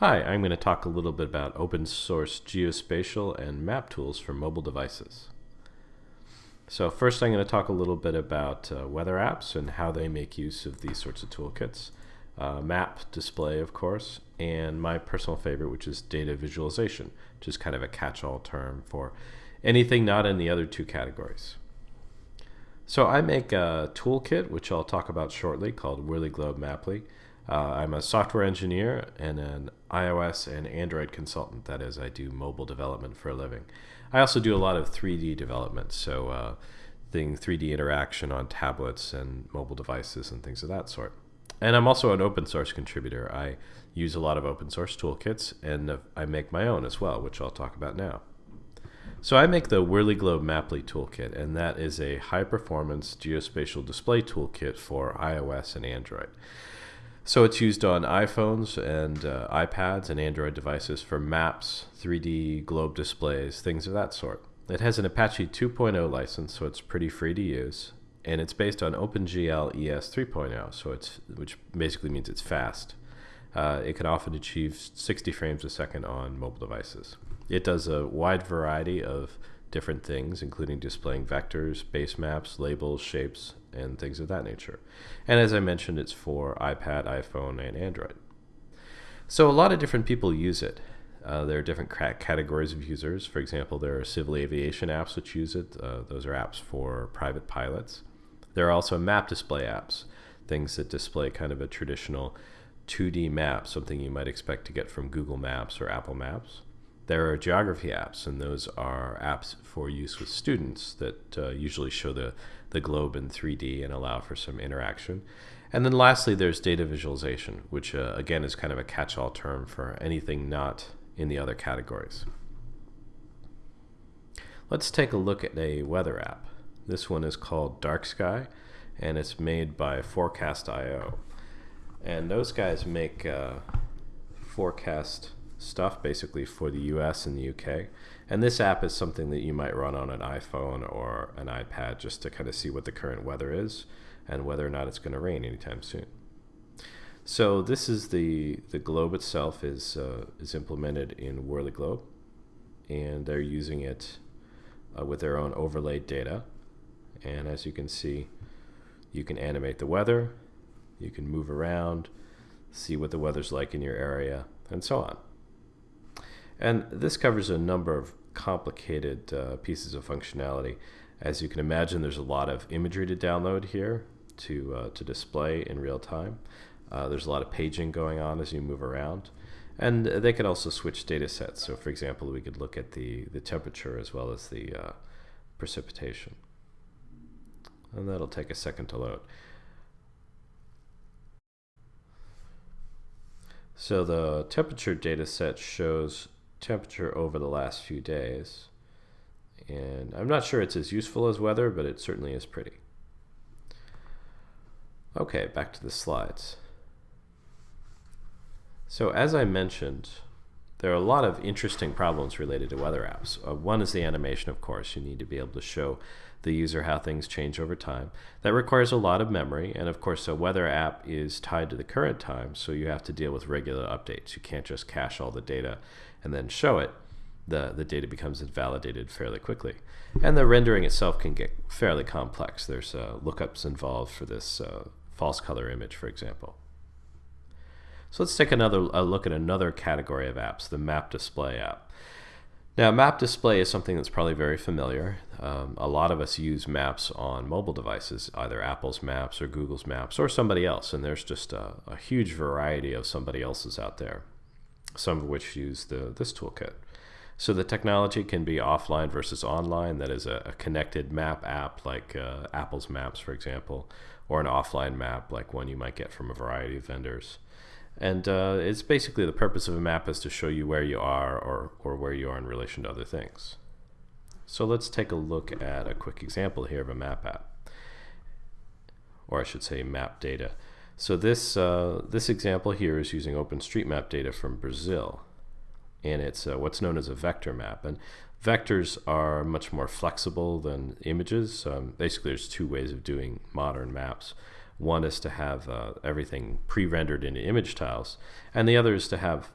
Hi, I'm going to talk a little bit about open source geospatial and map tools for mobile devices. So first I'm going to talk a little bit about uh, weather apps and how they make use of these sorts of toolkits. Uh, map display, of course, and my personal favorite, which is data visualization, which is kind of a catch-all term for anything not in the other two categories. So I make a toolkit, which I'll talk about shortly, called Whirly Globe Maply. Uh, I'm a software engineer and an iOS and Android consultant. That is, I do mobile development for a living. I also do a lot of 3D development, so uh, thing 3D interaction on tablets and mobile devices and things of that sort. And I'm also an open source contributor. I use a lot of open source toolkits, and I make my own as well, which I'll talk about now. So I make the Whirly Globe Maply toolkit, and that is a high-performance geospatial display toolkit for iOS and Android. So it's used on iPhones and uh, iPads and Android devices for maps, 3D globe displays, things of that sort. It has an Apache 2.0 license, so it's pretty free to use, and it's based on OpenGL ES 3.0, so it's which basically means it's fast. Uh, it can often achieve 60 frames a second on mobile devices. It does a wide variety of different things, including displaying vectors, base maps, labels, shapes, and things of that nature. And as I mentioned, it's for iPad, iPhone, and Android. So a lot of different people use it. Uh, there are different categories of users. For example, there are civil aviation apps which use it. Uh, those are apps for private pilots. There are also map display apps, things that display kind of a traditional 2D map, something you might expect to get from Google Maps or Apple Maps. There are geography apps, and those are apps for use with students that uh, usually show the, the globe in 3D and allow for some interaction. And then lastly, there's data visualization, which uh, again is kind of a catch-all term for anything not in the other categories. Let's take a look at a weather app. This one is called Dark Sky, and it's made by Forecast.io. And those guys make uh, forecast stuff basically for the US and the UK. And this app is something that you might run on an iPhone or an iPad just to kind of see what the current weather is and whether or not it's going to rain anytime soon. So this is the the globe itself is uh, is implemented in Whirly Globe, and they're using it uh, with their own overlay data. And as you can see, you can animate the weather, you can move around, see what the weather's like in your area, and so on. And this covers a number of complicated uh, pieces of functionality. As you can imagine, there's a lot of imagery to download here to, uh, to display in real time. Uh, there's a lot of paging going on as you move around. And they could also switch data sets. So for example, we could look at the, the temperature as well as the uh, precipitation. And that'll take a second to load. So the temperature data set shows temperature over the last few days. And I'm not sure it's as useful as weather, but it certainly is pretty. Okay, back to the slides. So as I mentioned, there are a lot of interesting problems related to weather apps. Uh, one is the animation, of course. You need to be able to show the user how things change over time. That requires a lot of memory, and of course a weather app is tied to the current time, so you have to deal with regular updates. You can't just cache all the data and then show it. The, the data becomes invalidated fairly quickly. And the rendering itself can get fairly complex. There's uh, lookups involved for this uh, false color image, for example. So let's take another a look at another category of apps, the map display app. Now, map display is something that's probably very familiar. Um, a lot of us use maps on mobile devices, either Apple's Maps or Google's Maps or somebody else, and there's just a, a huge variety of somebody else's out there, some of which use the, this toolkit. So the technology can be offline versus online, that is a, a connected map app like uh, Apple's Maps, for example, or an offline map like one you might get from a variety of vendors. And uh, it's basically the purpose of a map is to show you where you are or, or where you are in relation to other things. So let's take a look at a quick example here of a map app. Or I should say map data. So this, uh, this example here is using OpenStreetMap data from Brazil. And it's uh, what's known as a vector map. And vectors are much more flexible than images. Um, basically, there's two ways of doing modern maps. One is to have uh, everything pre-rendered into image tiles, and the other is to have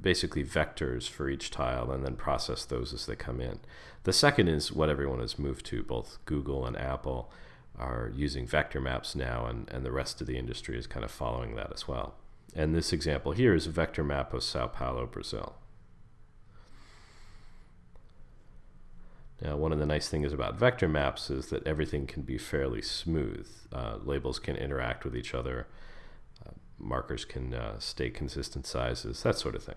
basically vectors for each tile and then process those as they come in. The second is what everyone has moved to, both Google and Apple are using vector maps now, and, and the rest of the industry is kind of following that as well. And this example here is a vector map of Sao Paulo, Brazil. Now, one of the nice things about vector maps is that everything can be fairly smooth. Uh, labels can interact with each other. Markers can uh, stay consistent sizes, that sort of thing.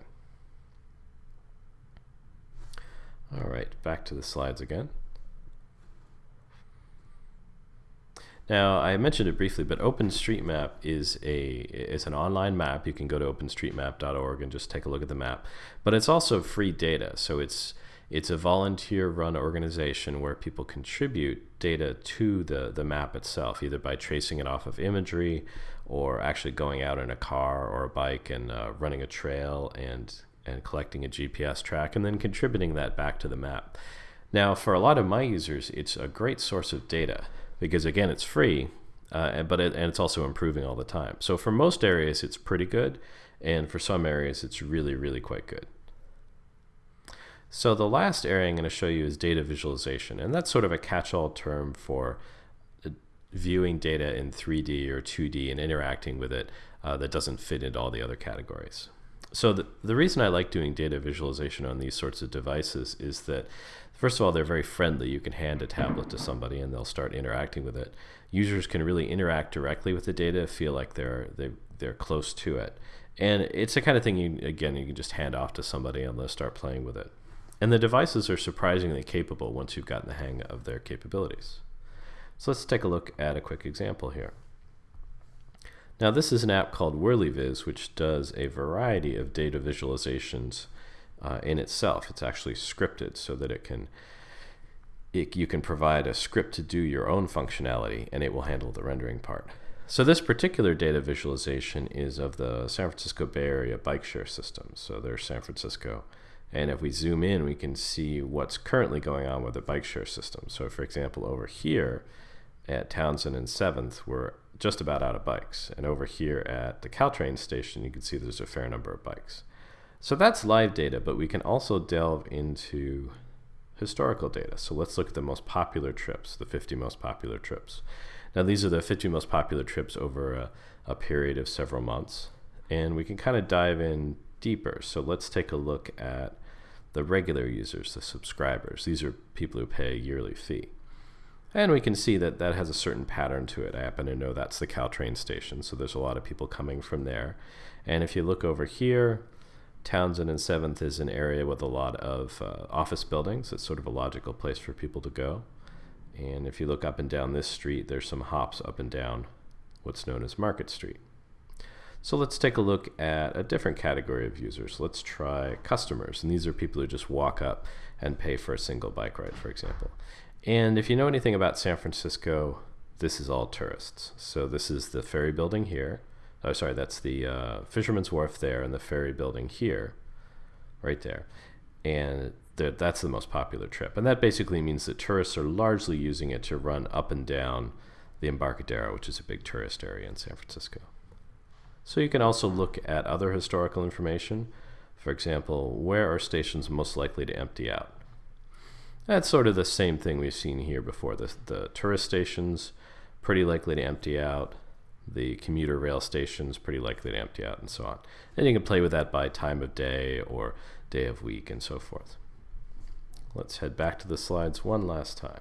All right, back to the slides again. Now, I mentioned it briefly, but OpenStreetMap is a is an online map. You can go to openstreetmap.org and just take a look at the map. But it's also free data, so it's it's a volunteer-run organization where people contribute data to the the map itself, either by tracing it off of imagery, or actually going out in a car or a bike and uh, running a trail and and collecting a GPS track, and then contributing that back to the map. Now, for a lot of my users, it's a great source of data because again, it's free, uh, but it, and it's also improving all the time. So for most areas, it's pretty good, and for some areas, it's really, really quite good. So the last area I'm going to show you is data visualization, and that's sort of a catch-all term for viewing data in 3D or 2D and interacting with it uh, that doesn't fit into all the other categories. So the, the reason I like doing data visualization on these sorts of devices is that First of all, they're very friendly. You can hand a tablet to somebody and they'll start interacting with it. Users can really interact directly with the data, feel like they're they, they're close to it. And it's the kind of thing you again you can just hand off to somebody and they'll start playing with it. And the devices are surprisingly capable once you've gotten the hang of their capabilities. So let's take a look at a quick example here. Now this is an app called WhirlyViz, which does a variety of data visualizations uh, in itself. It's actually scripted so that it can it, you can provide a script to do your own functionality and it will handle the rendering part. So this particular data visualization is of the San Francisco Bay Area bike share system. So there's San Francisco. And if we zoom in, we can see what's currently going on with the bike share system. So for example, over here at Townsend and 7th, we're just about out of bikes. And over here at the Caltrain station, you can see there's a fair number of bikes. So that's live data, but we can also delve into historical data. So let's look at the most popular trips, the 50 most popular trips. Now these are the 50 most popular trips over a, a period of several months. And we can kind of dive in deeper. So let's take a look at the regular users, the subscribers. These are people who pay a yearly fee. And we can see that that has a certain pattern to it. I happen to know that's the Caltrain station, so there's a lot of people coming from there. And if you look over here, Townsend and 7th is an area with a lot of uh, office buildings. It's sort of a logical place for people to go. And if you look up and down this street, there's some hops up and down what's known as Market Street. So let's take a look at a different category of users. Let's try customers. And these are people who just walk up and pay for a single bike ride, for example. And if you know anything about San Francisco, this is all tourists. So this is the ferry building here oh sorry, that's the uh, Fisherman's Wharf there and the ferry building here, right there. And that's the most popular trip. And that basically means that tourists are largely using it to run up and down the Embarcadero, which is a big tourist area in San Francisco. So you can also look at other historical information. For example, where are stations most likely to empty out? That's sort of the same thing we've seen here before. The, the tourist stations, pretty likely to empty out the commuter rail stations pretty likely to empty out and so on. And you can play with that by time of day or day of week and so forth. Let's head back to the slides one last time.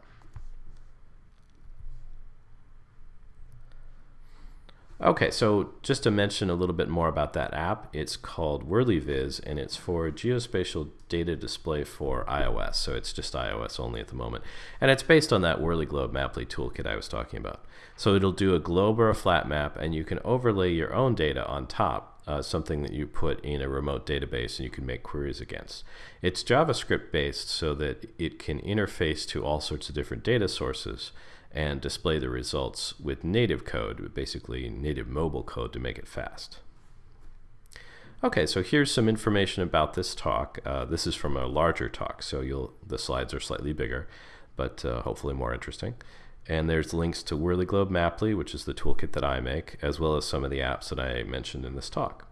Okay, so just to mention a little bit more about that app, it's called WhirlyViz, and it's for geospatial data display for iOS. So it's just iOS only at the moment. And it's based on that Whirly Globe Maply toolkit I was talking about. So it'll do a globe or a flat map, and you can overlay your own data on top, uh, something that you put in a remote database and you can make queries against. It's JavaScript based so that it can interface to all sorts of different data sources and display the results with native code, basically native mobile code to make it fast. Okay, so here's some information about this talk. Uh, this is from a larger talk, so you'll the slides are slightly bigger, but uh, hopefully more interesting. And there's links to Whirly Globe Maply, which is the toolkit that I make, as well as some of the apps that I mentioned in this talk.